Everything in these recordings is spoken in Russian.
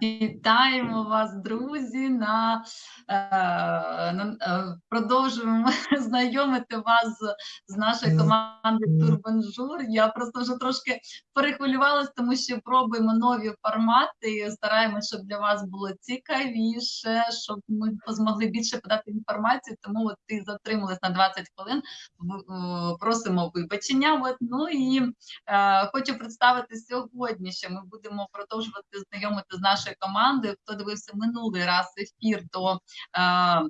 Вітаємо вас, друзі. На, е, на е, продовжуємо знайомити вас з, з нашою командою Турбанжур. Я просто вже трошки перехвилювалася, тому що пробуємо нові формати. Стараємося, щоб для вас було цікавіше, щоб ми змогли більше подати інформацію. Тому от ти затрималась на 20 хвилин. Просимо вибачення. От, ну і е, хочу представити сьогодні, що ми будемо продовжувати знайомити з нашою нашої команди. Хто дивився минулий раз ефір, то е, е,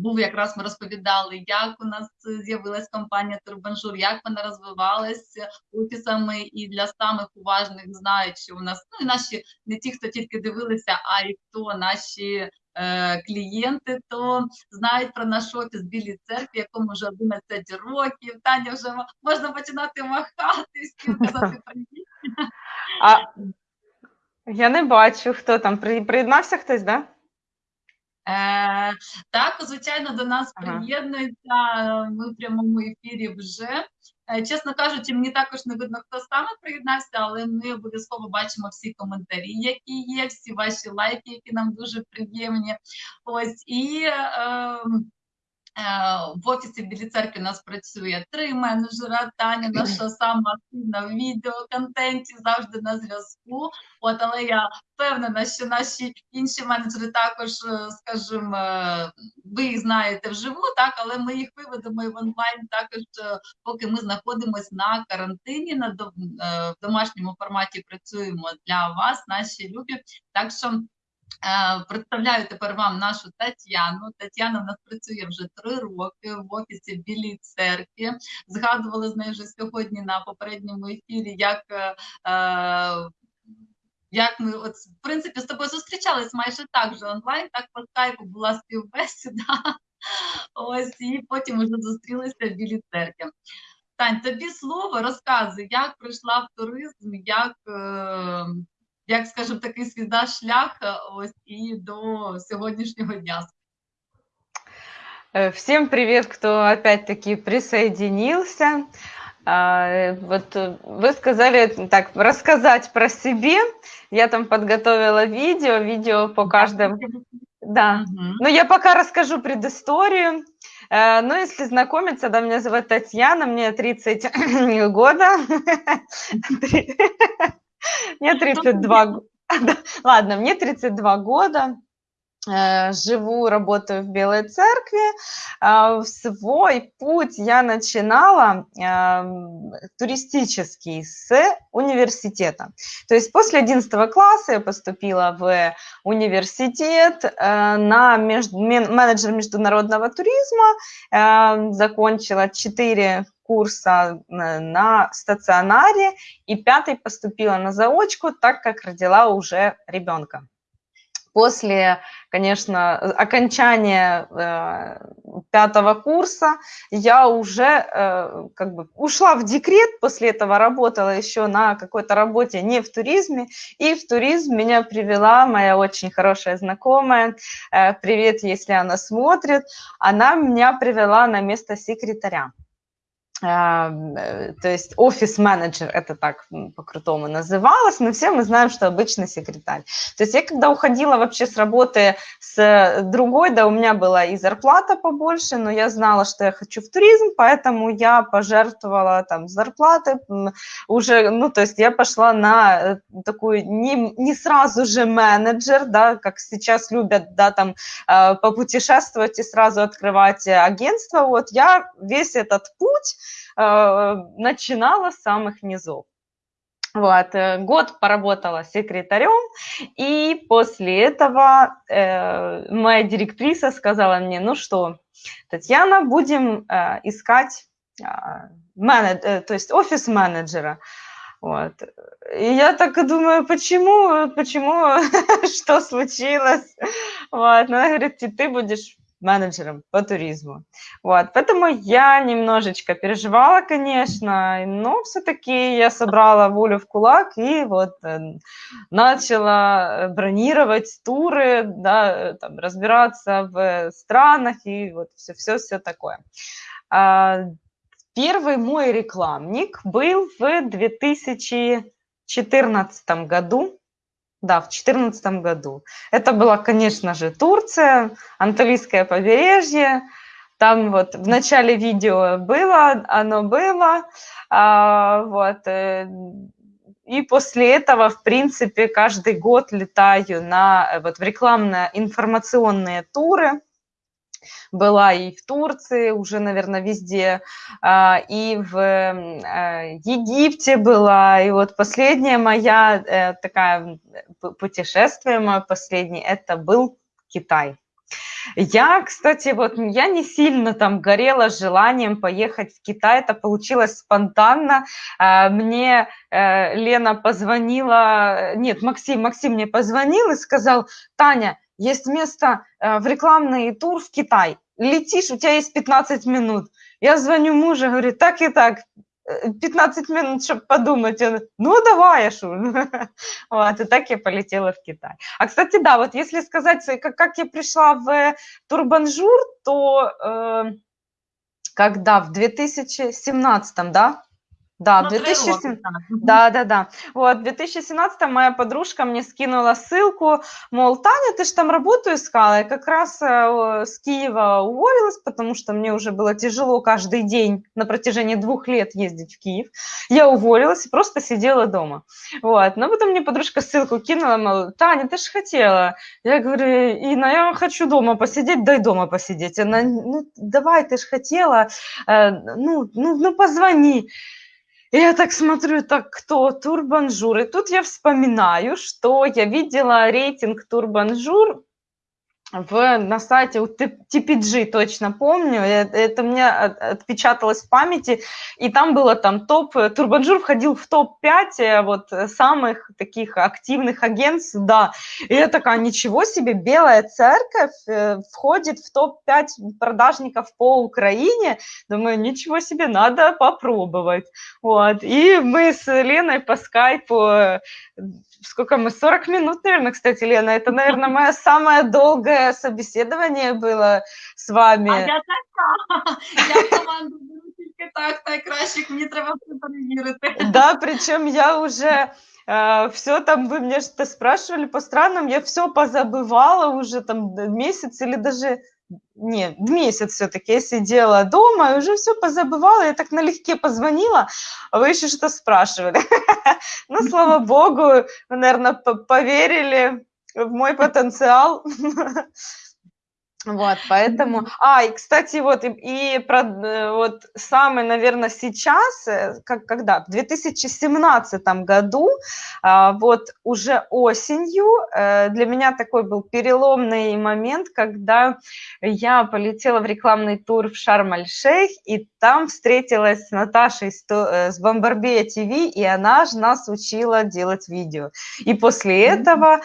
був якраз ми розповідали, як у нас з'явилась компанія Турбанжур, як вона розвивалася офісами, і для самих уважних знають, що у нас ну і наші не ті, хто тільки дивилися, а й хто наші. Е, клієнти то знають про наш офіс білій церкві, якому вже 11 років. Таня вже можна починати махати, всім казати привіт. А я не бачу, хто там. Приєднався хтось, да? Е, Так, звичайно, до нас Ага. приєднується. Ми в прямому ефірі вже. Е, Чесно кажучи, мені також не видно, хто саме приєднався, але ми обов'язково бачимо всі коментарі, які є, всі ваші лайки, які нам дуже приємні. Ось і. Е, Е, в офісі Білі церкви у нас працює три менеджера. Таня наша сама активна в відеоконтенті, завжди на зв'язку. От, але я впевнена, що наші інші менеджери також, е, скажімо, е, ви їх знаєте вживу, так, але ми їх виведемо і в онлайн також, поки ми знаходимося на карантині, на в домашньому форматі працюємо для вас, наші любі. Так що Е, представляю тепер вам нашу Тетяну. Тетяна в нас працює вже три роки в офісі Білій церкві. Згадували з нею вже сьогодні на попередньому ефірі, як е, е, як ми от в принципі з тобою зустрічались майже так же онлайн, так по скайпу була співбесіда. Ось і потім вже зустрілися в Білій церкві. Тань, тобі слово розказуй, як прийшла в туризм, як як скажімо, такий свій шлях е, ось і до сьогоднішнього дня. Э, всем привет, кто опять-таки присоединился. Вот э, вы сказали так рассказать про себе. Я там подготовила видео, видео по каждому. Да. Угу. Ну, я пока расскажу предысторию. Э, ну, если знакомиться, да, меня зовут Татьяна, мне 30 года. Мне 32 Ладно, мне 32 года. Э, живу, работаю в Белой Церкви. А, свой путь я начинала туристический с университета. То есть после 11 класса я поступила в университет э, на менеджер международного туризма, э, закончила 4 курса на стационаре и пятый поступила на заочку, так как родила уже ребенка. После, конечно, окончания э, пятого курса я уже э, как бы ушла в декрет, после этого работала еще на какой-то работе не в туризме, и в туризм меня привела моя очень хорошая знакомая, э, привет, если она смотрит, она меня привела на место секретаря. Э, то есть офис-менеджер, это так по-крутому называлось, но все мы знаем, что обычный секретарь. То есть я когда уходила вообще с работы с другой, да, у меня была и зарплата побольше, но я знала, что я хочу в туризм, поэтому я пожертвовала там зарплаты уже, ну, то есть я пошла на э, такую не, не сразу же менеджер, да, как сейчас любят, да, там э, попутешествовать и сразу открывать агентство, вот я весь этот путь Э, начинала с самых низов. Вот, э, год поработала секретарем, и после этого э, моя директриса сказала мне, ну что, Татьяна, будем э, искать э, менедж, э, то есть офис-менеджера. Вот. И я так думаю, почему, почему, что случилось? Вот. Она говорит, ты будешь менеджером по туризму. Вот, поэтому я немножечко переживала, конечно, но все-таки я собрала волю в кулак и вот э, начала бронировать туры, да, э, там, разбираться в странах и вот все-все-все такое. А, первый мой рекламник был в 2014 году. Да, в 2014 году. Это была, конечно же, Турция, Анталийское побережье. Там вот в начале видео было, оно было. А, вот, э, и после этого, в принципе, каждый год летаю на, вот, в рекламно-информационные туры была и в Турции, уже, наверное, везде, а, и в э, Египте была, и вот последняя моя э, такая путешествие мое последнее, это был Китай. Я, кстати, вот я не сильно там горела желанием поехать в Китай, это получилось спонтанно. А, мне э, Лена позвонила, нет, Максим, Максим мне позвонил и сказал, Таня, есть место в рекламный тур в Китай летишь, у тебя есть 15 минут. Я звоню мужу, говорю, так и так, 15 э, минут, чтобы подумать. Он, ну, давай, Ашу. Вот, и так я полетела в Китай. А, кстати, да, вот если сказать, как, как я пришла в Турбанжур, то э, когда в 2017, да, да, в 2017, да, да, да. Вот, в 2017 моя подружка мне скинула ссылку, мол, Таня, ты же там работу искала. Я как раз э, с Киева уволилась, потому что мне уже было тяжело каждый день на протяжении двух лет ездить в Киев. Я уволилась и просто сидела дома. Вот, но потом мне подружка ссылку кинула, мол, Таня, ты же хотела. Я говорю, Инна, я хочу дома посидеть, дай дома посидеть. Она, ну, давай, ты же хотела, э, ну, ну, ну, позвони. Я так смотрю, так кто? Турбанжур. И тут я вспоминаю, что я видела рейтинг Турбанжур в, на сайте у TPG, точно помню, это, это мне отпечаталось в памяти, и там было там топ, Турбанжур входил в топ-5 э, вот э, самых таких активных агентств, да, и я такая, ничего себе, Белая Церковь э, входит в топ-5 продажников по Украине, думаю, ничего себе, надо попробовать, вот, и мы с Леной по скайпу сколько мы, 40 минут, наверное, кстати, Лена, это, наверное, мое самое долгое собеседование было с вами. А я така, я команду беру тільки так, найкращих, мені треба все перевірити. Да, причем я уже э, все там, вы меня что-то спрашивали по странам, я все позабывала уже там месяц или даже не, месяц все-таки я сидела дома и уже все позабывала, я так налегке позвонила, а вы еще что спрашивали. Ну, слава богу, вы, наверное, поверили в мой потенциал. Вот, поэтому... А, и, кстати, вот, и, и про, э, вот самый, наверное, сейчас, э, как, когда, в 2017 году, а, вот уже осенью, э, для меня такой был переломный момент, когда я полетела в рекламный тур в Шарм-Аль-Шейх, и там встретилась с Наташей с Бомбарбея ТВ, и она же нас учила делать видео. И после этого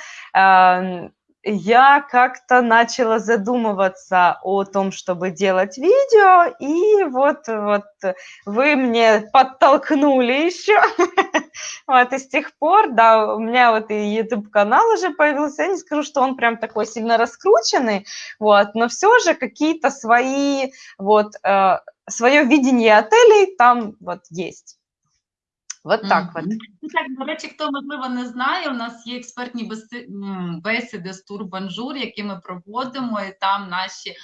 я как-то начала задумываться о том, чтобы делать видео, и вот, вот вы мне подтолкнули еще. Вот, и с тех пор, да, у меня вот и YouTube-канал уже появился, я не скажу, что он прям такой сильно раскрученный, вот, но все же какие-то свои, вот, э, свое видение отелей там вот есть. Вот так от. Ну, так, до речі, хто можливо не знає, у нас є експертні бесіди з Турбанжур, які ми проводимо, і там наші е,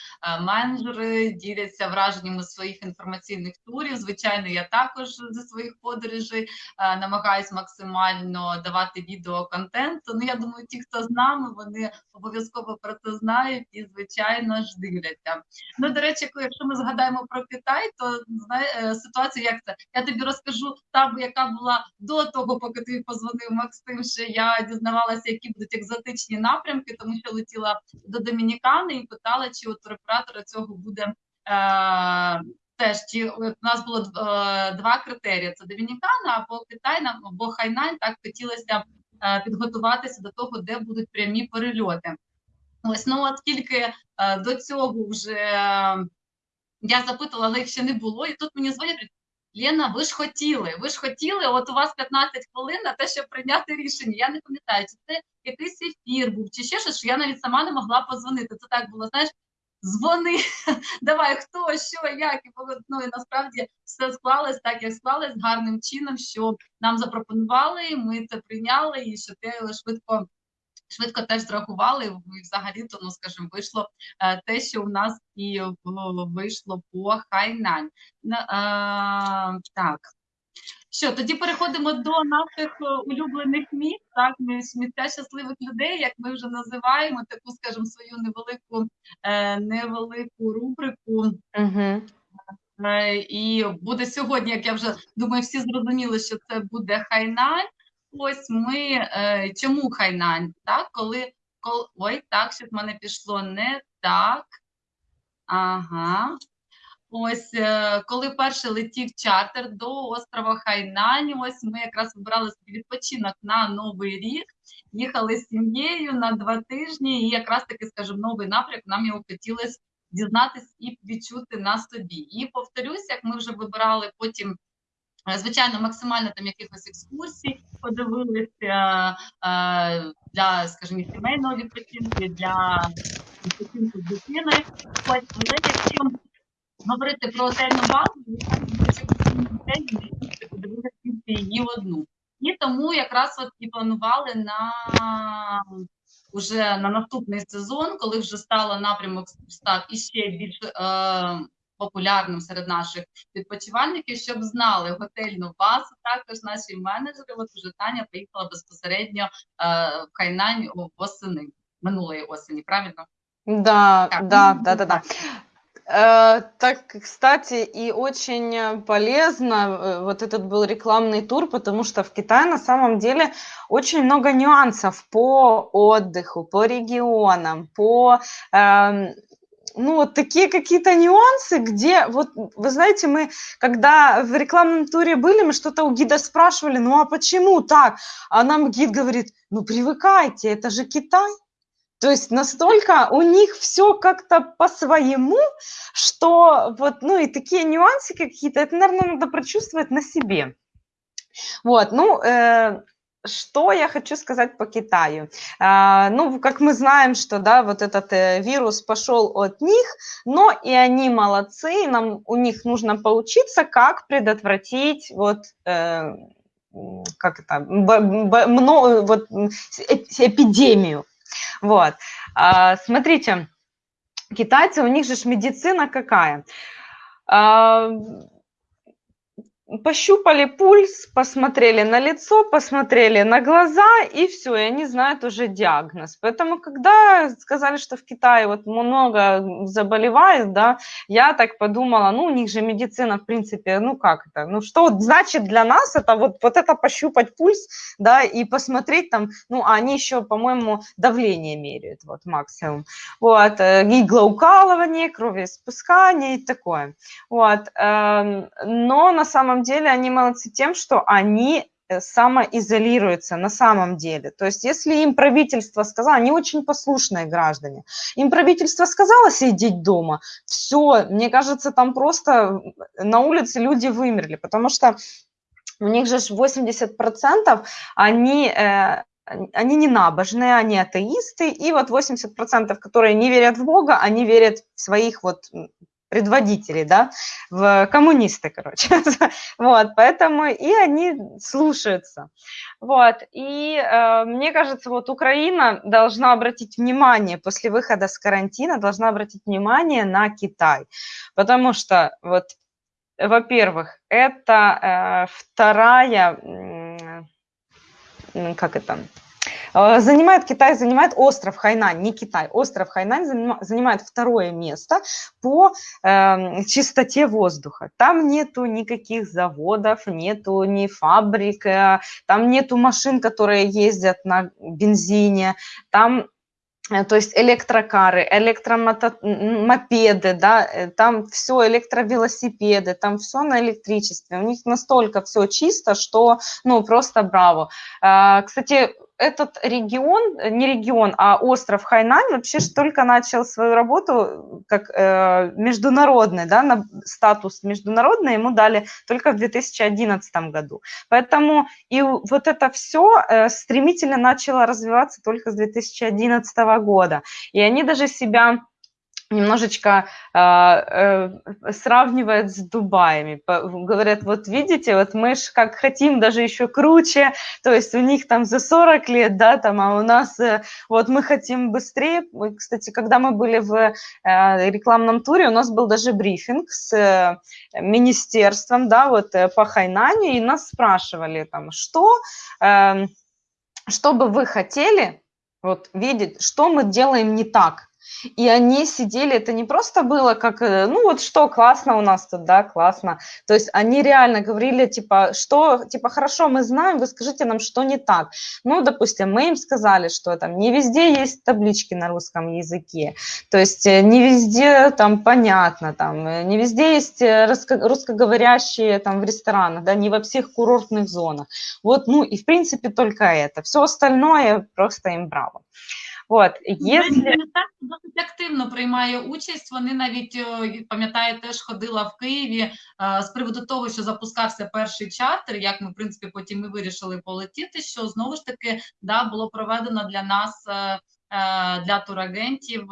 менеджери діляться враженнями своїх інформаційних турів. Звичайно, я також зі своїх подорожей е, намагаюсь максимально давати відеоконтент. Ну я думаю, ті, хто з нами, вони обов'язково про це знають і, звичайно ж, дивляться. Ну, до речі, якщо ми згадаємо про Китай, то знає е, ситуація як це? Я тобі розкажу там, яка була до того, поки ти позвонив Максим, що я дізнавалася, які будуть екзотичні напрямки, тому що летіла до Домінікани і питала, чи у туроператора цього буде. Е Теж чи у нас було е, два критерії: це Домінікана або Китай, або Хайнань. Так хотілося е, підготуватися до того, де будуть прямі перельоти. Ось ну от тільки е, до цього вже е, я запитувала, але їх ще не було, і тут мені дзвонять, Лена, ви ж хотіли, ви ж хотіли, от у вас 15 хвилин на те, щоб прийняти рішення. Я не пам'ятаю, чи це якийсь ефір був, чи ще щось, що я навіть сама не могла позвонити. Це так було, знаєш, дзвони, давай, хто, що, як, і ну, і насправді все склалось так, як склалось, гарним чином, що нам запропонували, ми це прийняли, і що ти швидко швидко теж зрахували, і взагалі то, ну, скажімо, вийшло е, те, що у нас і вийшло по Хайнань. Е, так. Що, тоді переходимо до наших е, улюблених міст, так, місця щасливих людей, як ми вже називаємо, таку, скажімо, свою невелику невелику рубрику. Угу. І буде сьогодні, як я вже думаю, всі зрозуміли, що це буде Хайнань. Ось ми е, чому Хайнань? Так, коли, коли ой, так, щоб в мене пішло не так. Ага. Ось е, коли перший летів чартер до острова Хайнань, ось ми якраз вибрали собі відпочинок на новий рік. Їхали з сім'єю на два тижні, і якраз таки, скажімо, новий напрямок нам його хотілося дізнатись і відчути на собі. І повторюсь, як ми вже вибирали потім звичайно, максимально там якихось екскурсій подивилися е, для, скажімо, сімейного відпочинку, для відпочинку з дитиною. Але якщо говорити про отельну базу, то подивилися її одну. І тому якраз от і планували на уже на наступний сезон, коли вже стало напрямок став іще більш е, популярним серед наших відпочивальників, щоб знали готельну базу. Також наші менеджери, от уже Таня поїхала безпосередньо е, в Хайнань восени минулої осені. Правильно? Да, так. да, да, да, да. Э, так, кстати, и очень полезно, э, вот этот был рекламный тур, потому что в Китае на самом деле очень много нюансов по отдыху, по регионам, по э, ну, вот такие какие-то нюансы, где, вот, вы знаете, мы, когда в рекламном туре были, мы что-то у гида спрашивали, ну, а почему так? А нам гид говорит, ну, привыкайте, это же Китай. То есть настолько у них все как-то по-своему, что вот, ну, и такие нюансы какие-то, это, наверное, надо прочувствовать на себе. Вот, ну, э, что я хочу сказать по Китаю? А, ну, как мы знаем, что, да, вот этот э, вирус пошел от них, но и они молодцы, нам у них нужно поучиться, как предотвратить вот э, как это, б, б, мно, вот, эпидемию. Вот. А, смотрите, китайцы, у них же медицина какая? Пощупали пульс, посмотрели на лицо, посмотрели на глаза, и все, и они знают уже диагноз. Поэтому, когда сказали, что в Китае вот много заболевает, да, я так подумала, ну, у них же медицина, в принципе, ну, как это, ну, что значит для нас это вот, вот это пощупать пульс, да, и посмотреть там, ну, а они еще, по-моему, давление меряют, вот, максимум, вот, э, иглоукалывание, кровеиспускание и такое, вот, эм, но на самом деле они молодцы тем, что они э, самоизолируются на самом деле. То есть если им правительство сказало, они очень послушные граждане, им правительство сказало сидеть дома, все, мне кажется, там просто на улице люди вымерли, потому что у них же 80% они... Э, они не набожные, они атеисты, и вот 80%, которые не верят в Бога, они верят в своих вот предводителей, да, в коммунисты, короче. вот, поэтому и они слушаются. Вот, и э, мне кажется, вот Украина должна обратить внимание после выхода с карантина, должна обратить внимание на Китай, потому что вот, во-первых, это э, вторая, э, как это, занимает Китай, занимает остров Хайнань, не Китай, остров Хайнань занимает второе место по э, чистоте воздуха. Там нету никаких заводов, нету ни фабрик, э, там нету машин, которые ездят на бензине, там э, то есть электрокары, электромопеды, да, э, там все электровелосипеды, там все на электричестве. У них настолько все чисто, что, ну, просто браво. Кстати, этот регион, э, не регион, а остров Хайнань вообще только начал свою работу как э, международный, да, на статус международный ему дали только в 2011 году. Поэтому и вот это все э, стремительно начало развиваться только с 2011 года. И они даже себя немножечко э, э, сравнивает с Дубаями. Говорят, вот видите, вот мы ж как хотим даже еще круче, то есть у них там за 40 лет, да, там, а у нас э, вот мы хотим быстрее. Кстати, когда мы были в э, рекламном туре, у нас был даже брифинг с э, министерством, да, вот э, по Хайнане, и нас спрашивали там, что, э, что бы вы хотели вот видеть, что мы делаем не так, и они сидели, это не просто было как, э, ну вот что, классно у нас тут, да, классно. То есть они реально говорили, типа, что, типа, хорошо, мы знаем, вы скажите нам, что не так. Ну, допустим, мы им сказали, что там не везде есть таблички на русском языке, то есть э, не везде там понятно, там, э, не везде есть русскоговорящие там в ресторанах, да, не во всех курортных зонах. Вот, ну, и в принципе только это. Все остальное просто им браво. От, якщо... досить активно приймає участь. Вони навіть пам'ятаю, теж ходила в Києві з приводу того, що запускався перший чартер. Як ми в принципі потім ми вирішили полетіти. Що знову ж таки да було проведено для нас. Для турагентів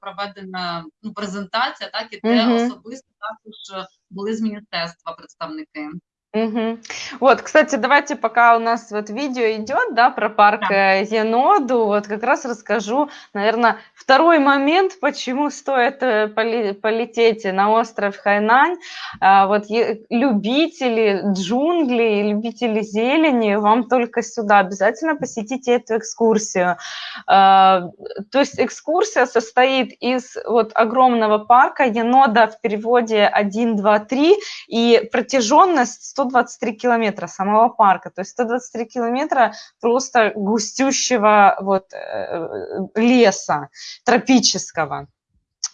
проведена ну, презентація, так і те угу. особисто також були з міністерства представники. Угу. Вот, кстати, давайте пока у нас вот видео идет, да, про парк да. Э, Еноду, вот как раз расскажу, наверное, второй момент, почему стоит э, полететь на остров Хайнань. А, вот любители джунглей, любители зелени, вам только сюда обязательно посетите эту экскурсию. А, то есть экскурсия состоит из вот огромного парка Енода в переводе 1, 2, 3 и протяженность 100 123 километра самого парка, то есть 123 километра просто густющего вот э, леса тропического.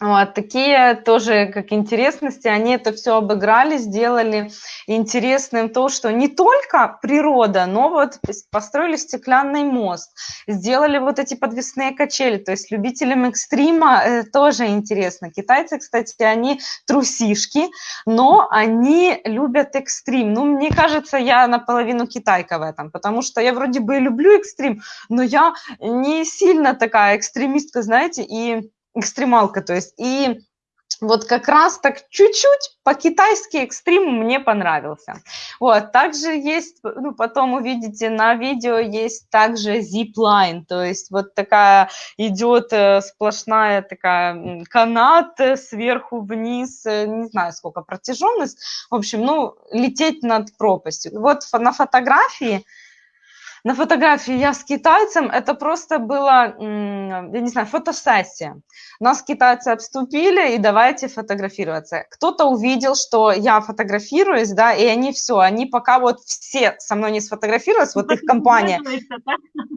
Вот, такие тоже как интересности, они это все обыграли, сделали интересным то, что не только природа, но вот построили стеклянный мост, сделали вот эти подвесные качели, то есть любителям экстрима э, тоже интересно. Китайцы, кстати, они трусишки, но они любят экстрим. Ну, мне кажется, я наполовину китайка в этом, потому что я вроде бы люблю экстрим, но я не сильно такая экстремистка, знаете, и экстремалка, то есть, и вот как раз так чуть-чуть по-китайски экстрим мне понравился. Вот, также есть, ну, потом увидите на видео, есть также zip-line, то есть вот такая идет э, сплошная такая канат э, сверху вниз, э, не знаю сколько протяженность, в общем, ну, лететь над пропастью. Вот на фотографии на фотографии я с китайцем, это просто было, я не знаю, фотосессия. Нас китайцы обступили, и давайте фотографироваться. Кто-то увидел, что я фотографируюсь, да, и они все, они пока вот все со мной не сфотографировались, вот их компания,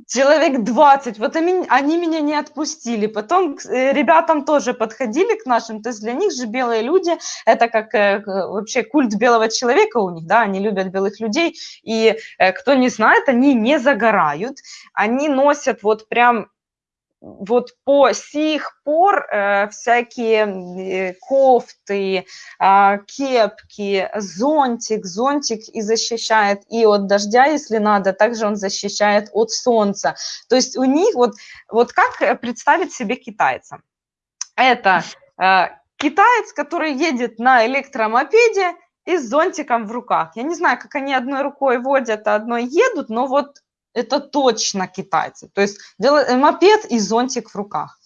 человек 20, вот они, они меня не отпустили. Потом э, ребятам тоже подходили к нашим, то есть для них же белые люди, это как э, вообще культ белого человека у них, да, они любят белых людей, и э, кто не знает, они не загорают, они носят вот прям вот по сих пор э, всякие э, кофты, э, кепки, зонтик, зонтик и защищает и от дождя, если надо, также он защищает от солнца. То есть у них вот, вот как представить себе китайца? Это э, китаец, который едет на электромопеде и с зонтиком в руках. Я не знаю, как они одной рукой водят, а одной едут, но вот это точно китайцы. То есть делать мопед и зонтик в руках.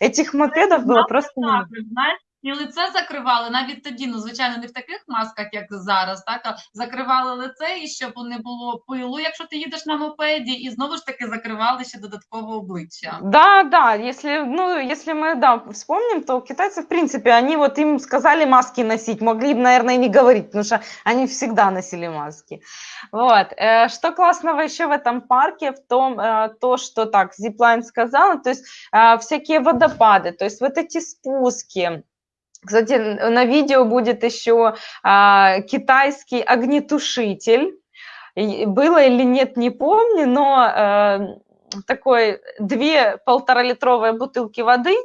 Этих мопедов было просто. Знаешь, і лице закривали навіть тоді, ну звичайно, не в таких масках, як зараз, так а закривали лице, і щоб не було пилу, якщо ти їдеш на мопеді, і знову ж таки закривали ще додатково обличчя. Да, да, если, ну, если мы, да, вспомним, то китайцы, в принципе, они вот им сказали маски носить, могли бы, наверное, не говорить, потому что они всегда носили маски. Вот. Э, что классного еще в этом парке, в том, э, то, что так, Zipline сказала, то есть э, всякие водопады, то есть вот эти спуски, Кстати, на видео будет еще а, китайский огнетушитель. Было или нет, не помню, но а, такой две полторалитровые бутылки воды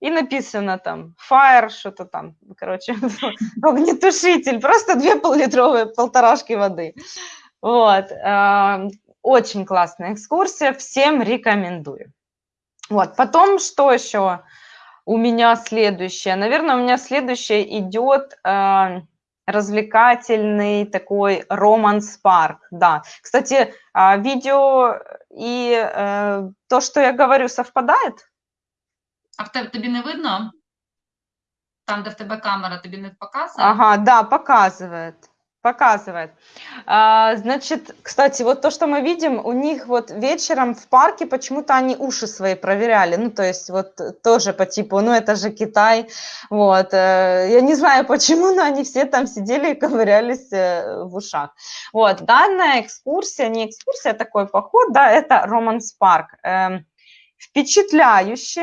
и написано там fire, что-то там, короче, огнетушитель, просто две поллитровые полторашки воды. Вот, э, очень классная экскурсия, всем рекомендую. Вот, потом что еще? у меня следующее? Наверное, у меня следующее идет э, развлекательный такой романс-парк, да. Кстати, э, видео и э, то, что я говорю, совпадает? А в тебе тобі не видно? Там, де в тебе камера, тобі не показує? Ага, да, показывает. Показывает. А, значит, кстати, вот то, что мы видим, у них вот вечером в парке почему-то они уши свои проверяли. Ну, то есть вот тоже по типу, ну, это же Китай. Вот. э, Я не знаю почему, но они все там сидели и ковырялись э, в ушах. Вот. Данная экскурсия, не экскурсия, а такой поход, да, это Романс Парк. Эм, Впечатляюще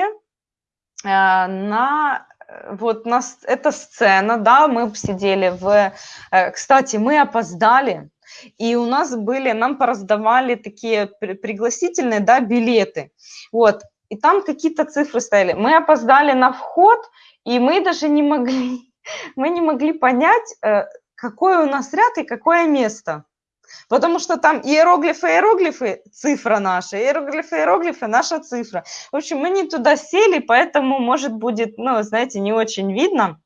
э, на вот нас эта сцена, да, мы сидели в, э, кстати, мы опоздали, и у нас были, нам пораздавали такие при- пригласительные, да, билеты, вот, и там какие-то цифры стояли. Мы опоздали на вход, и мы даже не могли, мы не могли понять, э, какой у нас ряд и какое место. Потому что там иероглифы, иероглифы, цифра наша, иероглифы, иероглифы, наша цифра. В общем, мы не туда сели, поэтому, может, будет, ну, знаете, не очень видно.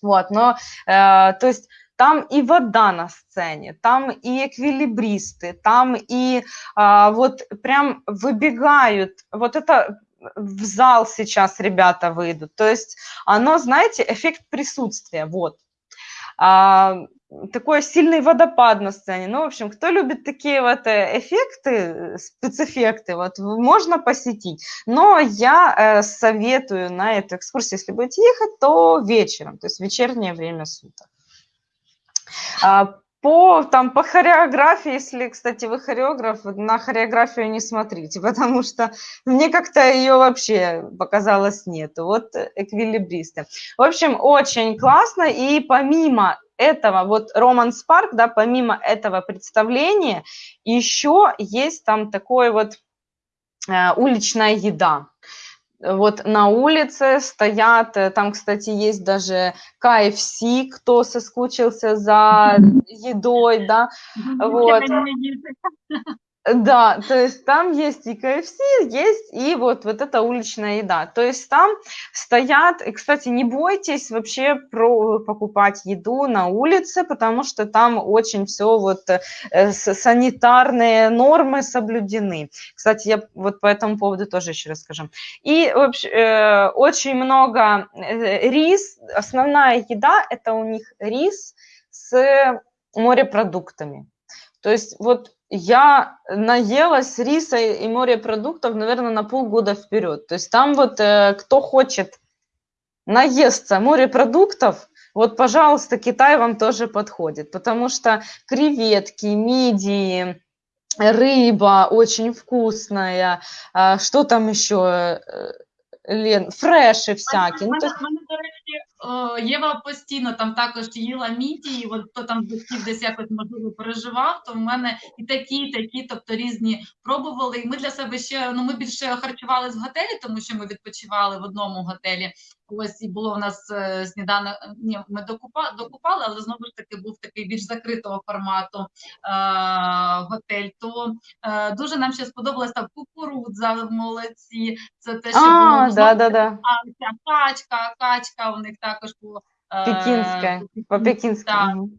Вот, но, э, то есть, там и вода на сцене, там и эквилибристы, там и а, вот прям выбегают, вот это в зал сейчас ребята выйдут. То есть оно, знаете, эффект присутствия, вот. А, такой сильный водопад на сцене. Ну, в общем, кто любит такие вот э, эффекты, э, спецэффекты, вот можно посетить. Но я э, советую на эту экскурсию, если будете ехать, то вечером, то есть вечернее время суток. А, по, там, по хореографии, если, кстати, вы хореограф, на хореографию не смотрите, потому что мне как-то ее вообще показалось нету. Вот э, эквилибристы. В общем, очень классно. И помимо этого, вот Романс Парк, да, помимо этого представления, еще есть там такой вот э, уличная еда. Вот на улице стоят, э, там, кстати, есть даже KFC, кто соскучился за едой, да, вот. Да, то есть там есть и КФС, есть и вот, вот эта уличная еда. То есть там стоят, и, кстати, не бойтесь вообще про, покупать еду на улице, потому что там очень все вот э, санитарные нормы соблюдены. Кстати, я вот по этому поводу тоже еще расскажу. И вообще, э, очень много э, рис, основная еда это у них рис с морепродуктами. То есть вот я наелась риса и морепродуктов, наверное, на полгода вперед. То есть там вот э, кто хочет наесться морепродуктов, вот, пожалуйста, Китай вам тоже подходит, потому что креветки, мидии, рыба очень вкусная, а, что там еще, э, Лен, фреши всякие. Ну, то есть- Е, Єва постійно там також їла мідії, от хто там батьків десь якось можливо переживав, то в мене і такі, і такі, тобто різні пробували. І ми для себе ще ну ми більше харчувались в готелі, тому що ми відпочивали в одному готелі. Ось і було у нас е, сніданок. Ні, ми докупа, докупали, але знову ж таки був такий більш закритого формату е, готель. То е, дуже нам ще сподобалася там кукурудза, молодці. Це те, що А, ну, да, да, да, а ця качка, качка у них також по е, Пекінська, по по-пекински. Так, мгм.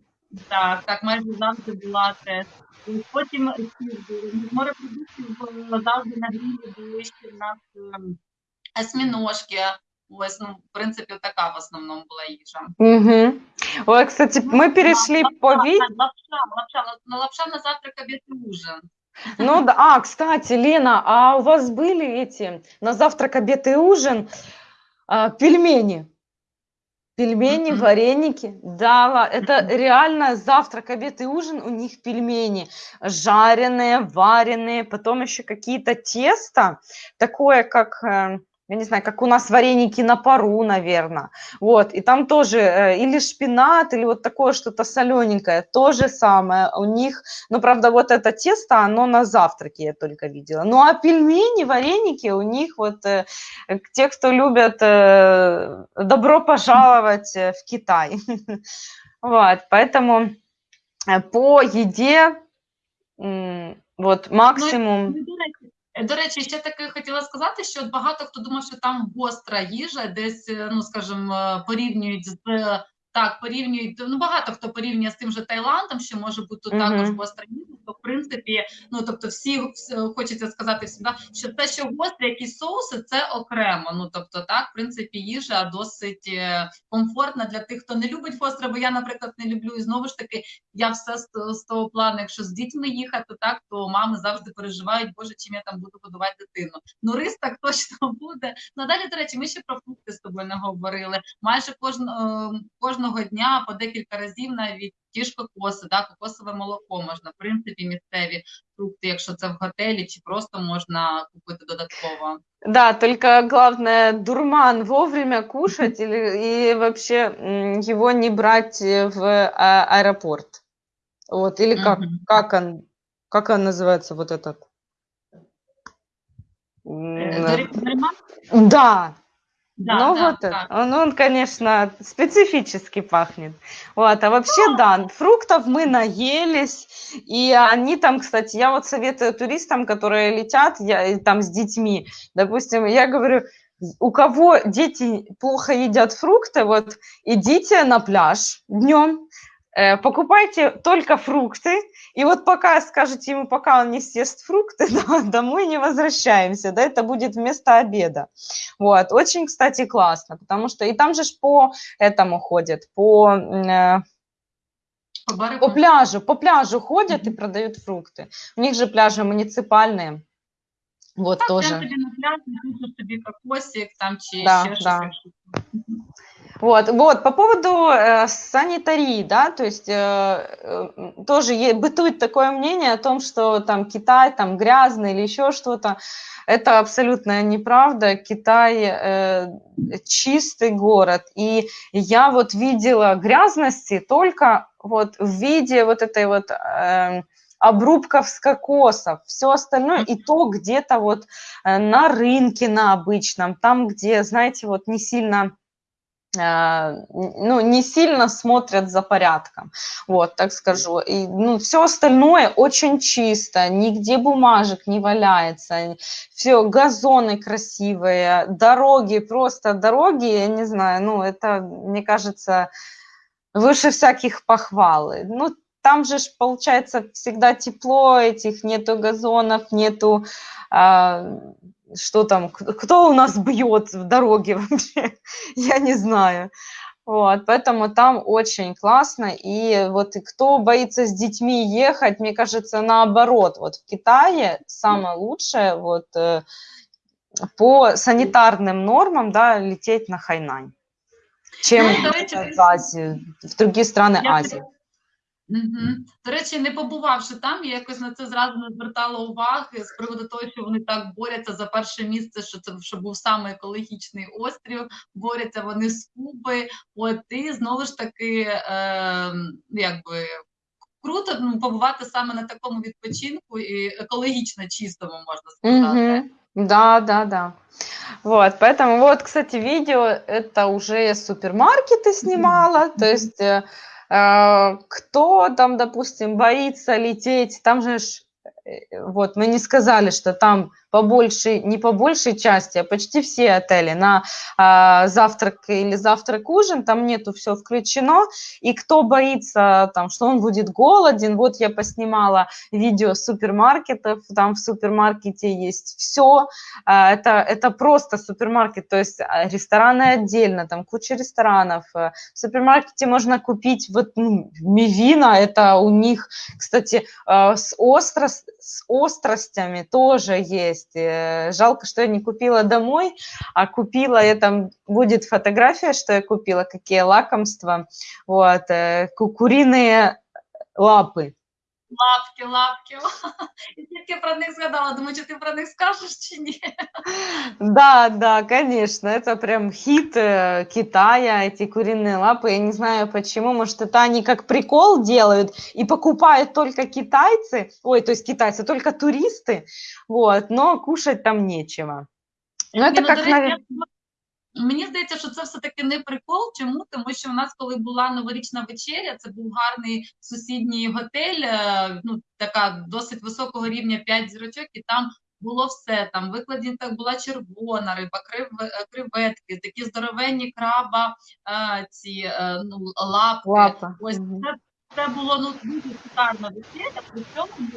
так, так, майже завжди була теж. І Потім ці морепродуктів було завжди на грілі були ще в нас ем, осьміножки. Ось, ну, в принципі, така в основному була їжа. Мгм. Ой, кстати, мы перешли по Лапша, ви- лапша, лапша, на лапша на завтрак, обід і ужин. Ну да, а, кстати, Лена, а у вас были эти на завтрак, обед и ужин а, пельмени? Пельмени, вареники. Да, это реально завтрак, обед и ужин у них пельмени. Жареные, вареные, потом еще какие-то тесто, такое как, э, я не знаю, как у нас вареники на пару, наверное. Вот, и там тоже э, или шпинат, или вот такое что-то солененькое, то же самое у них. Но, правда, вот это тесто, оно на завтраке я только видела. Ну, а пельмени, вареники у них вот, э, те, кто любят, э, добро пожаловать в Китай. Вот, поэтому по еде вот максимум. Ну, і, до речі, Е, До речі, ще таке хотіла сказати, що багато хто думав, що там гостра їжа, десь, е, ну скажімо, е, порівнюють з так, порівнюють. Ну багато хто порівнює з тим же Таїландом, що може бути Мгм. також гостра їжа. То в принципі, ну тобто, всі хочеться сказати всім, да, що те, що гострі якісь соуси, це окремо. Ну тобто, так, в принципі, їжа досить е, комфортна для тих, хто не любить гостре, бо я, наприклад, не люблю. І знову ж таки, я все з, з того плану, якщо з дітьми їхати, так то мами завжди переживають, боже, чим я там буду годувати дитину. Ну, рис так точно буде. Ну далі, до речі, ми ще про фрукти з тобою не говорили. Майже кожного кожного дня по декілька разів навіть ті ж кокоси, да, кокосове молоко можна, в принципі, місцеві фрукти, якщо це в готелі, чи просто можна купити додатково. Да, только главное дурман вовремя кушать или и вообще м, его не брать э, в а- аэропорт. Вот, или как, Мгм. как он, как он называется, вот этот? Е, М, Дорі- Доріман? Да, да, ну да, вот так. это. Он, он, конечно, специфически пахнет. Вот, а вообще, да, фруктов мы наелись, и они там, кстати, я вот советую туристам, которые летят, я там с детьми, допустим, я говорю, у кого дети плохо едят фрукты, вот идите на пляж днем, э, покупайте только фрукты, и вот пока скажете ему, пока он не съест фрукты, да, домой не возвращаемся, да, это будет вместо обеда. Вот, очень, кстати, классно, потому что и там же ж по этому ходят, по, э, По по пляжу, по пляжу ходят и Мгм. продают фрукты. У них же пляжи муниципальные, вот Так, тобі кокосик там чи Да, ще Вот, вот, по поводу э, санитарии, да, то есть э, э, тоже е- бытует такое мнение о том, что там Китай там грязный или еще что-то. Это абсолютная неправда. Китай э, чистый город, и я вот видела грязности только вот в виде вот этой вот эм, обрубков с кокосов, все остальное, и то где-то вот э, на рынке на обычном, там, где, знаете, вот не сильно э, ну, не сильно смотрят за порядком, вот, так скажу. И, ну, все остальное очень чисто, нигде бумажек не валяется, все, газоны красивые, дороги, просто дороги, я не знаю, ну, это, мне кажется, выше всяких похвал. Ну, там же получается, всегда тепло, этих нету газонов, нету а, что там, кто у нас бьет в дороге вообще, я не знаю. Вот, поэтому там очень классно. И вот и кто боится с детьми ехать, мне кажется, наоборот, вот в Китае самое лучшее вот э, по санитарным нормам, да, лететь на Хайнань, чем Ну, речі, в Азию, в другие страны Я Азии. Мгм. До речі, не побувавши там, я якось на це зразу не звертала уваги з приводу того, що вони так борються за перше місце, що це що був саме екологічний острів, борються вони з Куби. От і знову ж таки, е, якби круто ну, побувати саме на такому відпочинку і екологічно чистому, можна сказати. Мгм. Да, да, да. Вот, поэтому вот, кстати, видео это уже я супермаркеты снимала, то есть э, э, кто там, допустим, боится лететь, там же э, вот мы не сказали, что там по большей, не по большей части, а почти все отели на а, завтрак или завтрак-ужин, там нету все включено, и кто боится, там, что он будет голоден, вот я поснимала видео супермаркетов, там в супермаркете есть все, это, это просто супермаркет, то есть а, рестораны отдельно, там куча ресторанов, э, в супермаркете можно купить вот ну, мивина, это у них, кстати, э, с, остро, с остростями тоже есть, Э, жалко, что я не купила домой, а купила, я там будет фотография, что я купила, какие лакомства, вот, э, ку- куриные лапы, Лапки, лапки. І тільки про них згадала. Думаю, чи ти про них скажеш чи ні? Да, да, конечно, это прям хит э, Китая, эти куриные лапы. Я не знаю почему, может, это они как прикол делают и покупают только китайцы, ой, то есть китайцы, только туристы, вот, но кушать там нечего. Ну, это Ні, как, до речі, навер- я- Мені здається, що це все-таки не прикол. Чому? Тому що у нас, коли була новорічна вечеря, це був гарний сусідній готель, е, ну така досить високого рівня 5 зірочок, і там було все там. Викладені так була червона риба, крив, е, креветки, такі здоровенні краба, е, ці ну, лапки. Лапа. Ось це, це було ну дуже шикарно весілля, при цьому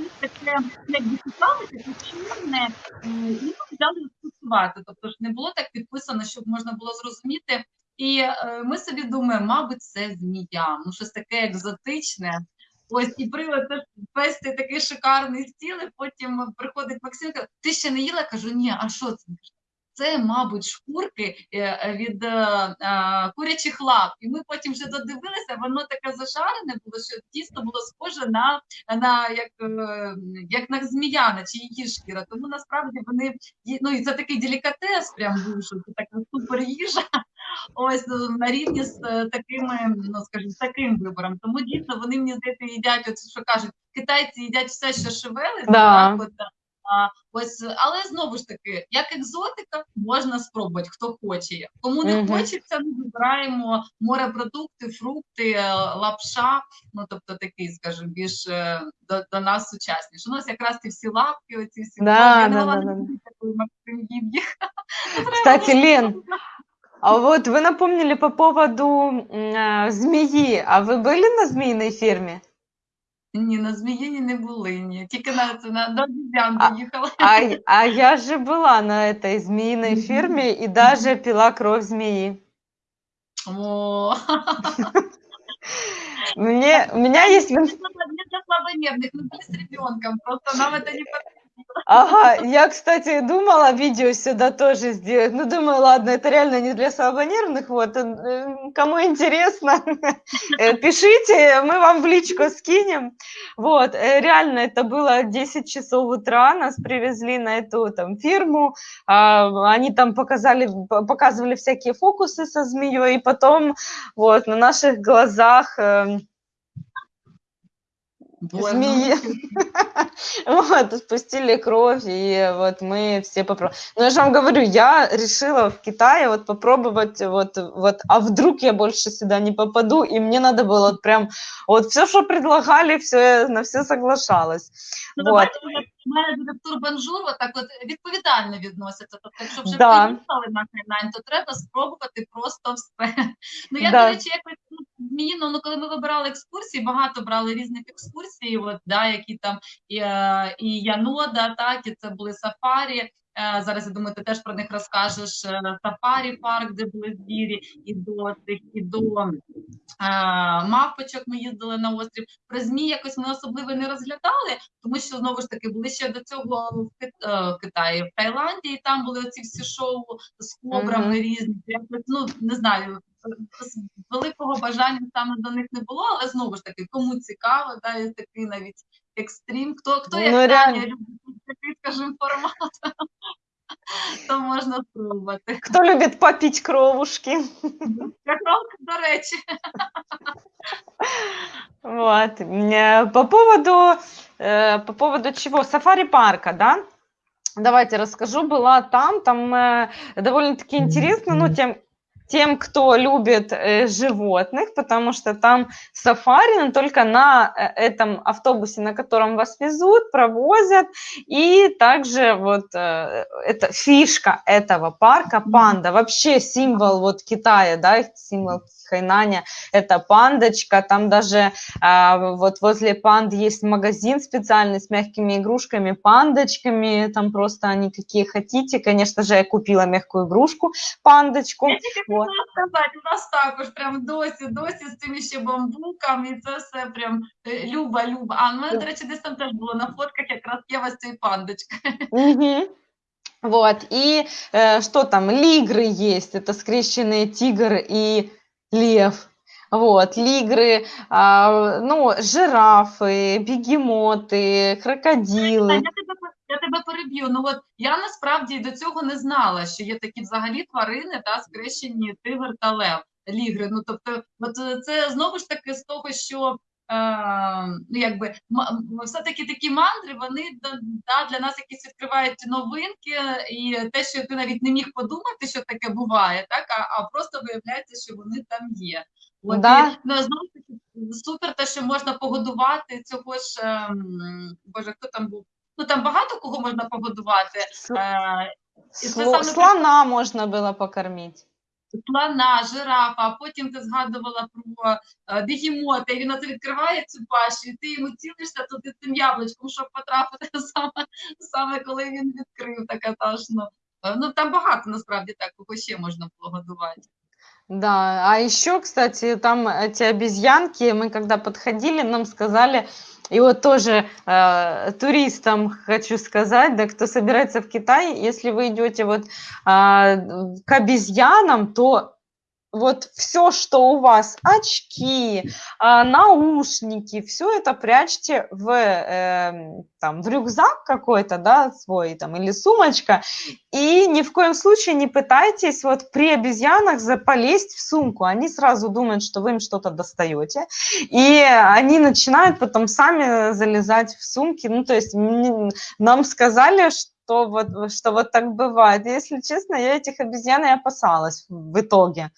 ми таке, якби цікаве, чорне, і ми взяли застосувати. Тобто ж не було так підписано, щоб можна було зрозуміти. І е, ми собі думаємо, мабуть, це змія, ну щось таке екзотичне. Ось і привод весь такий шикарний стіл, і потім приходить Максим, каже, ти ще не їла? Кажу, ні, а що це? Це, мабуть, шкурки е, від е, е, курячих лап. І ми потім вже додивилися, воно таке зашарене було, що тісто було схоже на, на як, як на змія, на чи її шкіра. Тому насправді вони ну і це такий делікатес, прям це така супер їжа. Ось на рівні з такими, ну скажімо, таким вибором. Тому дійсно вони мені здається їдять, от що кажуть, китайці їдять все, що шевелиться, Да. так, от, ось, але знову ж таки, як екзотика, можна спробувати, хто хоче. Кому не Мгм. хочеться, ми вибираємо морепродукти, фрукти, е, лапша. Ну тобто такий, скажімо, більш е, до, до нас сучасніше. У нас якраз ці всі лапки, оці всі Да, Боже, я не да, могла да, не да. дивитися, коли Максим їв їх. Кстати, Лен, а вот вы напомнили по поводу м, э, змеи. А вы были на змеиной ферме? Ні, на Зміїні не були, ні. Тільки на це на до Львів'ян А- доїхала. А, й- а я же была на этой змеиной Мгм. ферме и даже пила кровь змеи. О, Мне, у меня есть... в не ин- для не для слабонервных, мы были с ребенком, просто нам это не подходило. Ага, я, кстати, думала видео сюда тоже сделать. Ну, думаю, ладно, это реально не для слабонервных. Вот, кому интересно, э, пишите, мы вам в личку скинем. Вот, э, реально, это было 10 часов утра, нас привезли на эту там фирму, а, они там показали, показывали всякие фокусы со змеей, и потом вот на наших глазах Змеи. ну, Вот, спустили кровь, и вот мы все попробовали. Но я же вам говорю, я решила в Китае вот попробовать, вот, вот, а вдруг я больше сюда не попаду, и мне надо было вот прям, вот все, что предлагали, все, на все соглашалась. Ну, Вот. бачите, як менеджери в Турбанжур так от відповідально відносяться. Тобто, якщо вже Да. приїхали на Хайнань, то треба спробувати просто все. Ну я, Да. до речі, якось ну, зміїно, ну коли ми вибирали екскурсії, багато брали різних екскурсій, от, да, які там і, е, і Янода, так, і це були сафарі. Е, Зараз я думаю, ти теж про них розкажеш. Е, Сафарі парк, де були звірі, і до тих, і до е, мавпочок ми їздили на острів. Про змі якось ми особливо не розглядали, тому що знову ж таки були ще до цього в, Кит- е, в Китаї, в Таїланді, і там були ці всі шоу з кобрами Мгм. різні. Ну не знаю, великого бажання саме до них не було, але знову ж таки, кому цікаво, да, і такий навіть екстрім. Хто хто як Ну, Таня реально. любить такий, скажімо, формат, то можна спробувати. Кто любит попить кровушки? Якраз, до речі. Вот. Э, По поводу, э, по поводу чего? Сафари-парка, да? Давайте расскажу. Была там, там э, довольно-таки интересно, ну, тем, тем, кто любит э, животных, потому что там сафари, но только на э, этом автобусе, на котором вас везут, провозят, и также вот э, это фишка этого парка, панда, вообще символ вот Китая, да, символ Хайнаня, это пандочка, там даже а, вот возле панд есть магазин специальный с мягкими игрушками, пандочками, там просто они какие хотите. Конечно же, я купила мягкую игрушку, пандочку. Тільки Вот. хотіла сказати, у нас також прям досі, досі з цими ще бамбуками, і це все прям е, люба, люба. А ну, мене, до речі, десь там теж було на фотках якраз є ось цей пандочка. Мгм. Вот, и э, что там, лигры есть, это скрещенные тигр и лев. Вот, лигры, а, ну, жирафы, бегемоты, Та, крокодилы. Я тебе, пер- я тебе переб'ю. Ну от я насправді до цього не знала, що є такі взагалі тварини та скрещені тигр та лев, лігри. Ну тобто, от е, це знову ж таки з того, що. Е, ну, якби м- м- все-таки такі мандри, вони да, да, для нас якісь відкривають новинки, і те, що ти навіть не міг подумати, що таке буває, так а, а просто виявляється, що вони там є. От, Да. і, ну, знову ж таки, супер, те, що можна погодувати цього ж ем, боже, хто там був? Ну там багато кого кого можна погодувати. С- Е, і це сло- саме Слона можно было покормить. слона, жирафа, а потім ти згадувала про е, бігемота, і він оце відкриває цю пащу, і ти йому цілишся туди цим яблучком, щоб потрапити саме, саме коли він відкрив, така та ж, ну. Е, Ну, там багато насправді так, кого ще можна було годувати. Да, а еще, кстати, там эти обезьянки, мы когда подходили, нам сказали, и вот тоже э, туристам хочу сказать, да, кто собирается в Китай, если вы идете вот а, к обезьянам, то вот все, что у вас, очки, а, наушники, все это прячьте в, эм, там, в рюкзак какой-то, да, свой там, или сумочка, и ни в коем случае не пытайтесь вот при обезьянах за- полезть в сумку. Они сразу думают, что вы им что-то достаете, и они начинают потом сами залезать в сумки. Ну, то есть нам сказали, что вот, что вот так бывает. Если честно, я этих обезьян и опасалась в итоге.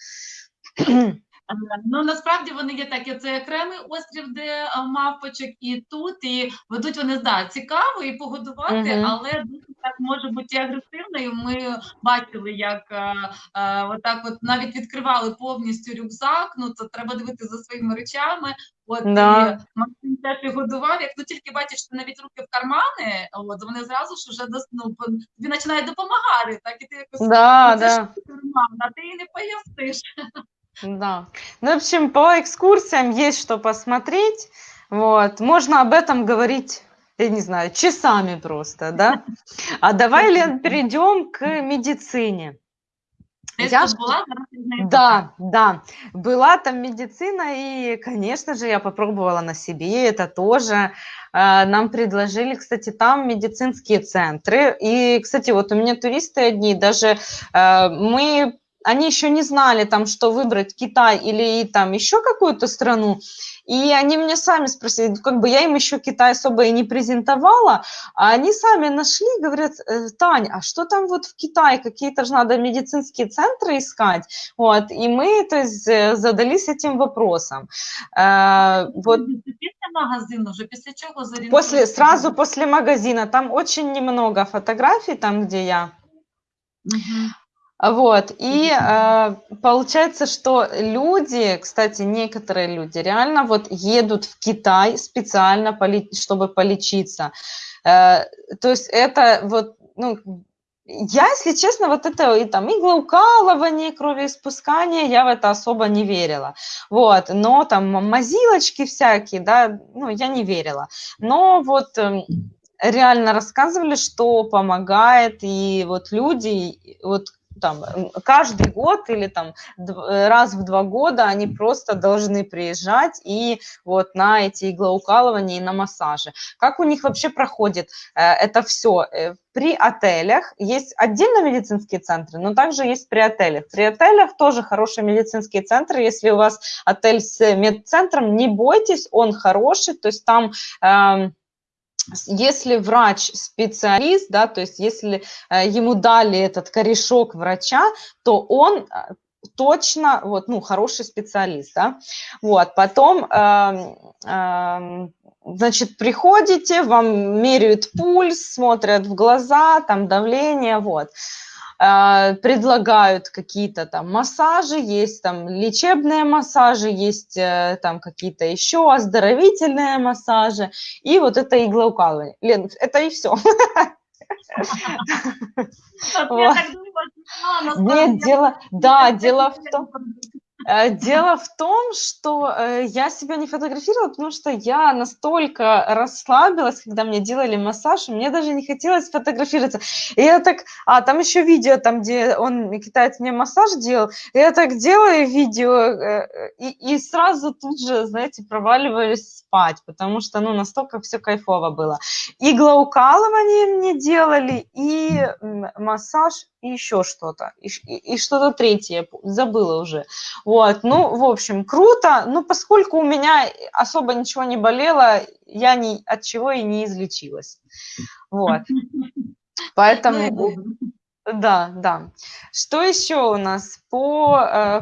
Е, Ну насправді вони є такі, це окремий острів, де е, мавпочок, і тут, і ведуть вони да, цікаво і погодувати, Мгм. але дуже так може бути агресивно. І ми бачили, як е, е, отак от навіть відкривали повністю рюкзак. Ну то треба дивитися за своїми речами. От Да. і Максим теж і годував. Як ну тільки бачиш, що навіть руки в кармани, от вони зразу ж вже ну, по- тобі починають допомагати. Так і ти якось Да, «Ну, да. карман, а ти і не поясниш. Да. Ну, в общем, по экскурсиям есть что посмотреть. Вот. Можно об этом говорить, я не знаю, часами просто, да? А давай, Лен, перейдем к медицине. Ти Я знаю, Да, да. Была там медицина, и, конечно же, я попробовала на себе это тоже. Э, Нам предложили, кстати, там медицинские центры. И, кстати, вот у меня туристы одни, даже э, мы, они еще не знали, там, что выбрать, Китай или там еще какую-то страну. И они меня сами спросили, ну, как бы я им еще Китай особо и не презентовала, а они сами нашли, говорят, «Э, Тань, а что там вот в Китае, какие-то же надо медицинские центры искать, вот, и мы, то есть, э, задались этим вопросом. Э, Вот Це після магазину вже після чого после, зорієнтуєшся? сразу после магазина, там очень немного фотографий, там, где я, Мгм. Вот, и э, получается, что люди, кстати, некоторые люди реально вот едут в Китай специально, чтобы полечиться. Э, то есть это вот, ну, я, если честно, вот это и там иглоукалывание, кровеиспускание, я в это особо не верила. Вот, но там мазилочки всякие, да, ну, я не верила. Но вот эм, реально рассказывали, что помогает, и вот люди, вот там каждый год или там э, раз в два года они просто должны приезжать и вот на эти иглоукалывания и на массажи. Как у них вообще проходит э, это все? При отелях есть отдельно медицинские центры, но также есть при отелях. При отелях тоже хорошие медицинские центры. Если у вас отель с медцентром, не бойтесь, он хороший, то есть там с- если врач специалист, да, то есть если э, ему дали этот корешок врача, то он э, точно, вот, ну, хороший специалист, да, вот, потом, эм, эм, значит, приходите, вам меряют пульс, смотрят в глаза, там, давление, вот, Э, предлагают какие-то там массажи, есть там лечебные массажи, есть э, там какие-то еще оздоровительные массажи, и вот это иглоукалывание. Лен, это и все. Нет, дело, да, дело в том. Э, Дело в том, что э, я себя не фотографировала, потому что я настолько расслабилась, когда мне делали массаж, и мне даже не хотелось фотографироваться. И я так, а там еще видео, там, где он, китаец, мне массаж делал, и я так делаю видео, э, и, и сразу тут же, знаете, проваливаюсь спать, потому что, ну, настолько все кайфово было. Иглоукалывание мне делали, и массаж, и еще что-то, и, ш- и- и что-то третье, я п- забыла уже. Вот, ну, в общем, круто, но поскольку у меня особо ничего не болело, я ни от чего и не излечилась. Вот, Ну, і поэтому, добре. да, да. Что еще у нас по, э,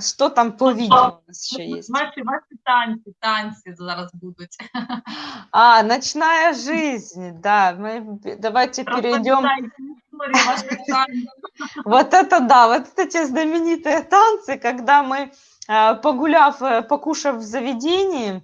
что там по видео у нас еще есть? Ваші, ваші танці, танці зараз будуть. А, ночная жизнь, да. Мы п- давайте перейдем. Розповідайте історії ваших танців. Вот это да, вот эти знаменитые танцы, когда мы, э, погуляв, э, покушав в заведении,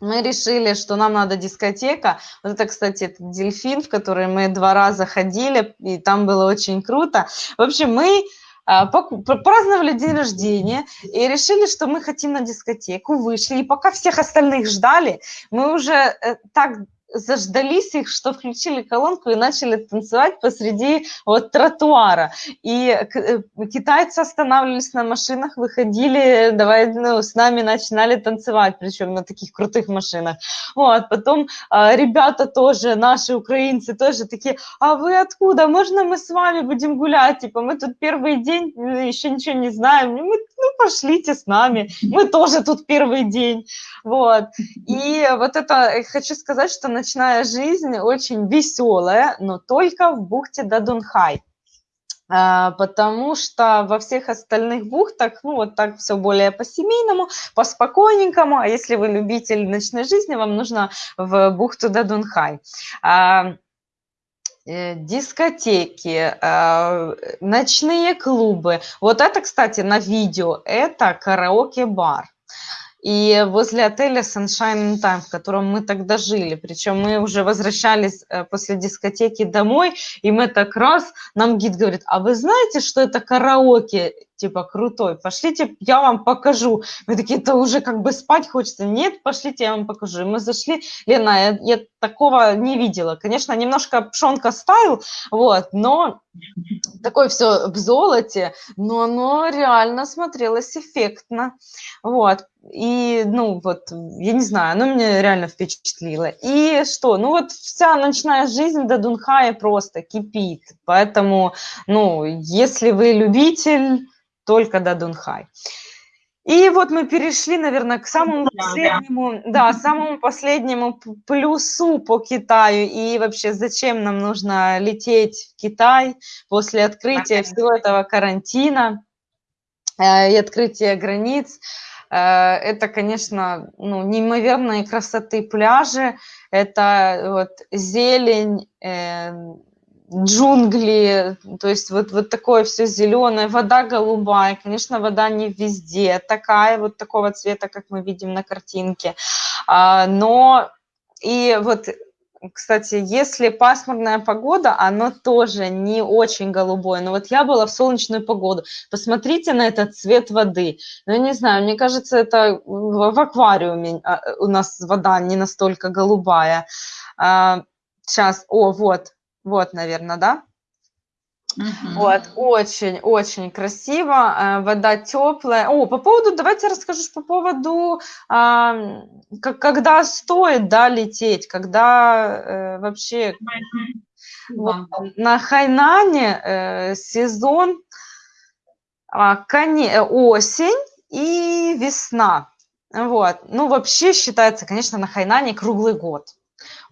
мы решили, что нам надо дискотека. Вот это, кстати, этот дельфин, в который мы два раза ходили, и там было очень круто. В общем, мы а, праздновали день рождения и решили, что мы хотим на дискотеку, вышли. И пока всех остальных ждали, мы уже э, так заждались их, что включили колонку и начали танцевать посреди вот тротуара. И э, китайцы останавливались на машинах, выходили, давай, ну, с нами начинали танцевать, причем на таких крутых машинах. Вот, потом а, ребята тоже, наши украинцы тоже такие, а вы откуда? Можно мы с вами будем гулять? Типа, мы тут первый день, э, еще ничего не знаем. Мы, ну, пошлите с нами, мы тоже тут первый день. Вот. И вот это, э, хочу сказать, что ночная жизнь очень веселая, но только в бухте Дадунхай. А, Потому что во всех остальных бухтах, ну, вот так все более по-семейному, по-спокойненькому. А если вы любитель ночной жизни, вам нужно в бухту Дадунхай. А, э, Дискотеки, а, ночные клубы. Вот это, кстати, на видео, это караоке-бар. И возле отеля Sunshine in Time, в котором мы тогда жили, причем мы уже возвращались э, после дискотеки домой, и мы так раз, нам гид говорит, а вы знаете, что это караоке, типа, крутой, пошлите, я вам покажу. Мы такие, это уже как бы спать хочется. Нет, пошлите, я вам покажу. И мы зашли, Лена, я, я такого не видела. Конечно, немножко пшонка стайл, вот, но такое все в золоте, но оно реально смотрелось эффектно. Вот. И, ну, вот, я не знаю, оно меня реально впечатлило. И что? Ну, вот вся ночная жизнь до Дунхая просто кипит. Поэтому, ну, если вы любитель, только до Дунхай. И вот мы перешли, наверное, к самому Да, да. последнему, да, самому последнему плюсу по Китаю и вообще зачем нам нужно лететь в Китай после открытия всего этого карантина э, и открытия границ. Э, Это, конечно, ну, неимоверные красоты пляжи, это вот зелень, э, джунгли, то есть вот, вот такое все зеленое, вода голубая, конечно, вода не везде такая, вот такого цвета, как мы видим на картинке, А, но и вот, кстати, если пасмурная погода, оно тоже не очень голубое, но вот я была в солнечную погоду, посмотрите на этот цвет воды, ну, не знаю, мне кажется, это в, аквариуме а, у нас вода не настолько голубая. сейчас, о, вот, вот, наверное, да? Мгм. Вот, очень-очень красиво, э, вода теплая. О, по поводу, давайте расскажу по поводу, а, как- когда стоит, да, лететь, когда э, вообще вот Да. на Хайнане э, сезон а, коне- э, осень и весна. Вот. Ну, вообще считается, конечно, на Хайнане круглый год.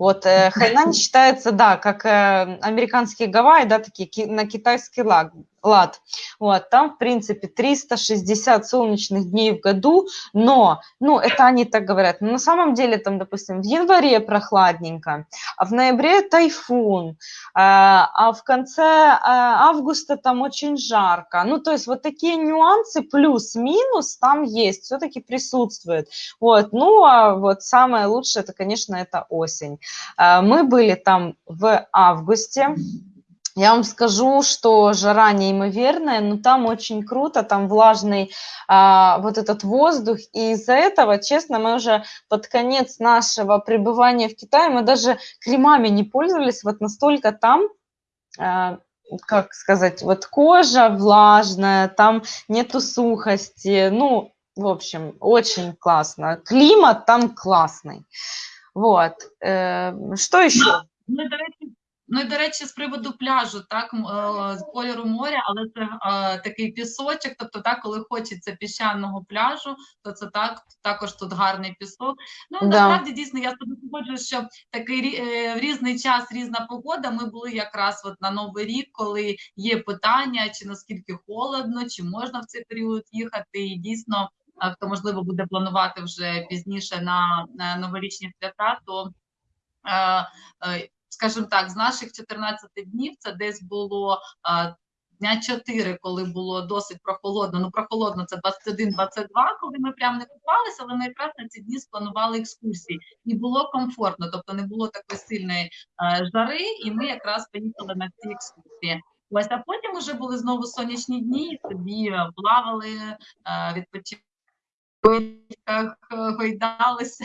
Вот э, Хайнань считается, да, как э, американские Гавайи, да, такие ки- на китайский лад, лад. Вот, там, в принципе, 360 солнечных дней в году, но, ну, это они так говорят, но на самом деле там, допустим, в январе прохладненько, а в ноябре тайфун, а а в конце а, августа там очень жарко. Ну, то есть вот такие нюансы плюс-минус там есть, все-таки присутствуют. Вот, ну, а вот самое лучшее, это, конечно, это осень. А, Мы были там в августе. Я вам скажу, что жара неимоверная, но там очень круто, там влажный а, вот этот воздух. И из-за этого, честно, мы уже под конец нашего пребывания в Китае, мы даже кремами не пользовались, вот настолько там а, как сказать, вот кожа влажная, там нету сухости, ну, в общем, очень классно. Климат там классный. Вот. Э, Что еще? І, до ну, і, до речі, з приводу пляжу, так, е, з кольору моря, але це е, такий пісочок, тобто так, коли хочеться піщаного пляжу, то це так, також тут гарний пісок. Ну, Да. насправді, дійсно, я з тобою що такий е, в різний час різна погода. Ми були якраз от на Новий рік, коли є питання, чи наскільки холодно, чи можна в цей період їхати, і дійсно хто можливо буде планувати вже пізніше на, на новорічні свята, то скажімо так, з наших 14 днів це десь було дня 4, коли було досить прохолодно. Ну, прохолодно це 21-22, коли ми прям не купалися, але ми якраз на ці дні спланували екскурсії. І було комфортно, тобто не було такої сильної жари, і ми якраз поїхали на ці екскурсії. Ось, а потім вже були знову сонячні дні, і собі плавали, е, відпочивали, гойдалися.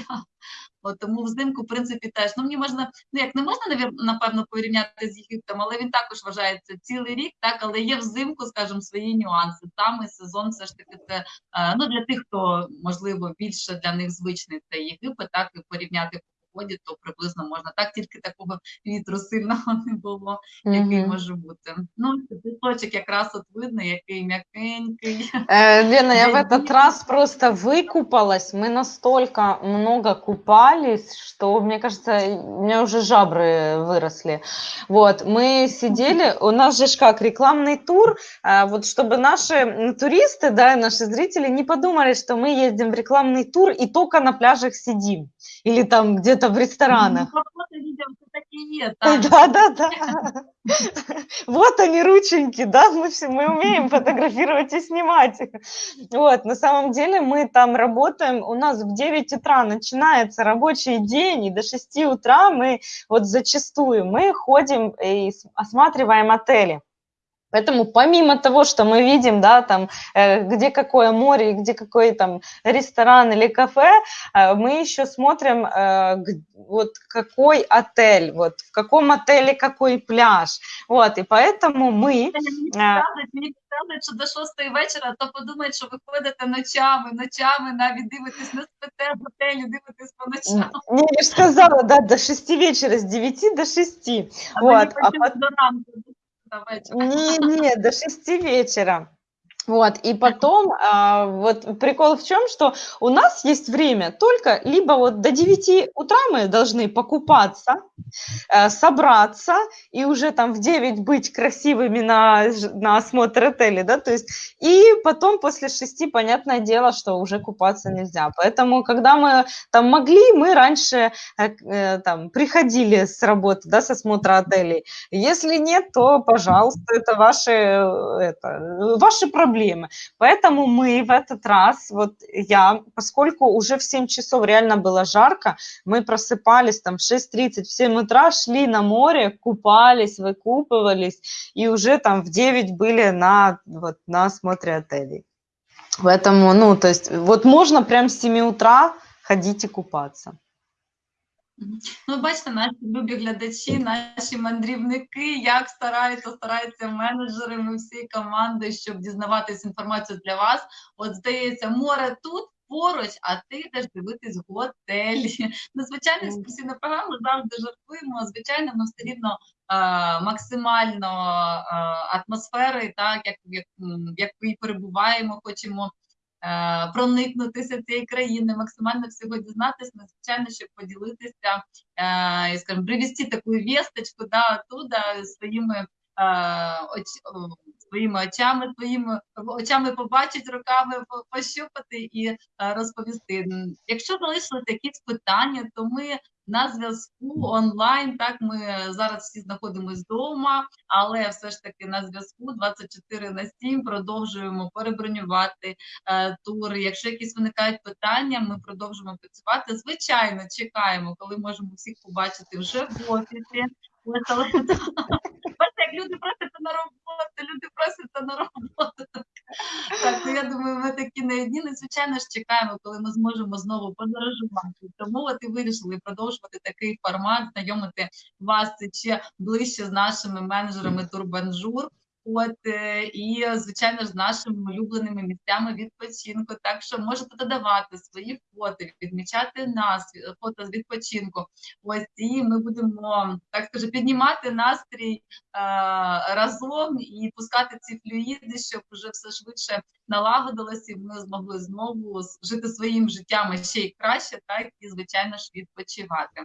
От, тому взимку, в принципі, теж ну мені можна, ну як не можна напевно порівняти з Єгиптом, але він також вважається цілий рік, так але є взимку, скажімо, свої нюанси. Саме сезон, все ж таки, це е, ну для тих, хто можливо більше для них звичний це Єгипет, так і порівняти погоді, то приблизно можна. Так тільки такого вітру сильного не було, який mm може бути. Ну, пісочок якраз от видно, який м'якенький. Э, Лена, я в этот раз просто выкупалась. Мы настолько много купались, что, мне кажется, у меня уже жабры выросли. Вот, мы сидели, у нас же как, рекламный тур, а, вот чтобы наши туристы, да, наши зрители не подумали, что мы ездим в рекламный тур и только на пляжах сидим. Или там где-то это в ресторанах. Да, да, да. Вот они, рученьки, да, мы, все, мы умеем фотографировать и снимать. Вот, на самом деле мы там работаем, у нас в 9 утра начинается рабочий день, и до 6 утра мы вот зачастую мы ходим и осматриваем отели. Поэтому помимо того, что мы видим, да, там, э, где какое море, где какой там ресторан или кафе, э, мы еще смотрим, э, вот какой отель, вот в каком отеле какой пляж, вот, и поэтому мы... Сказали, що до шостої вечора, то подумають, що ви ходите ночами, ночами, навіть дивитесь, не спите в готелі, дивитесь по ночам. Не, я же сказала, да, до 6 вечера, с 9 до 6. А вот, а потом... до ранку. Не, не, до шести вечера. Вот, и потом, а, вот прикол в чем, что у нас есть время только либо вот до 9 утра мы должны покупаться, э, собраться и уже там в 9 быть красивыми на, на осмотр отеля, да, то есть, и потом после 6, понятное дело, что уже купаться нельзя. Поэтому, когда мы там могли, мы раньше э, э там приходили с работы, да, с осмотра отелей. Если нет, то, пожалуйста, это ваши, э, это, ваши проблемы проблемы. Поэтому мы в этот раз, вот я, поскольку уже в 7 часов реально было жарко, мы просыпались там в 6.30, в 7 утра, шли на море, купались, выкупывались, и уже там в 9 были на, вот, на осмотре отелей. Поэтому, ну, то есть, вот можно прям с 7 утра ходить и купаться. Ну, бачите, наші любі глядачі, наші мандрівники, як стараються, стараються менеджери, ми всі команди, щоб дізнаватись інформацію для вас. От здається, море тут. Поруч, а ти йдеш дивитись готелі. Ну, звичайно, екскурсійна програма завжди жартуємо. Звичайно, ми все рівно е, максимально е, атмосфери, так як в якій перебуваємо, хочемо проникнутися цієї країни, максимально всього дізнатися, надзвичайно, щоб поділитися е, і скажімо, привести таку вісточку да, оттуда своїми е, оч, своїми очами, своїми очами побачити, руками пощупати і розповісти. Якщо залишилися якісь питання, то ми на зв'язку онлайн. Так, ми зараз всі знаходимося вдома, але все ж таки на зв'язку 24 на 7 продовжуємо перебронювати е, тури. Якщо якісь виникають питання, ми продовжуємо працювати. Звичайно, чекаємо, коли можемо всіх побачити вже в офісі. Бачите, як люди просяться на роботу, люди просяться на роботу. Так, ну я думаю, ми такі не одні. Звичайно ж чекаємо, коли ми зможемо знову подорожувати. Тому от і вирішили продовжувати такий формат, знайомити вас ще ближче з нашими менеджерами Турбанжур. От е, і звичайно ж з нашими улюбленими місцями відпочинку. Так що можете додавати свої фото, відмічати нас, фото з відпочинку. Ось і ми будемо так скажу, піднімати настрій е, разом і пускати ці флюїди, щоб вже все швидше налагодилося, і ми змогли знову жити своїм життям ще й краще, так і звичайно ж відпочивати.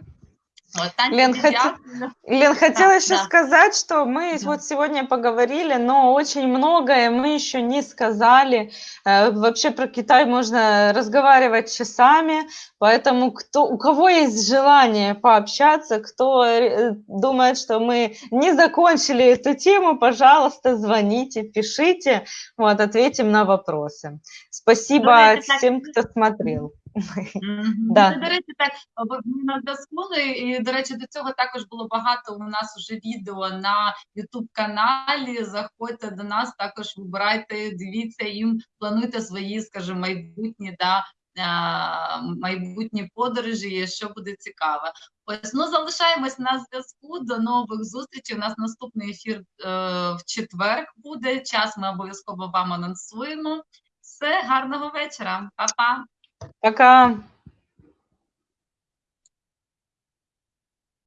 Тань, Лен, дякую. Лен, хотела Да, еще да. сказать, что мы Да. вот сегодня поговорили, но очень многое мы еще не сказали. Э, Вообще про Китай можно разговаривать часами, поэтому кто, у кого есть желание пообщаться, кто э, думает, что мы не закончили эту тему, пожалуйста, звоните, пишите, вот, ответим на вопросы. Спасибо Давайте так. всем, кто смотрел. Да. Ну, До речі, так на ну, І до речі, до цього також було багато у нас уже відео на youtube каналі. Заходьте до нас, також вибирайте, дивіться їм, плануйте свої, скажімо, майбутні да. Майбутні подорожі, якщо буде цікаво. Ось ну залишаємось на зв'язку. До нових зустрічей. У нас наступний ефір е, в четвер буде. Час ми обов'язково вам анонсуємо. Все, гарного вечора, Па-па. Пока.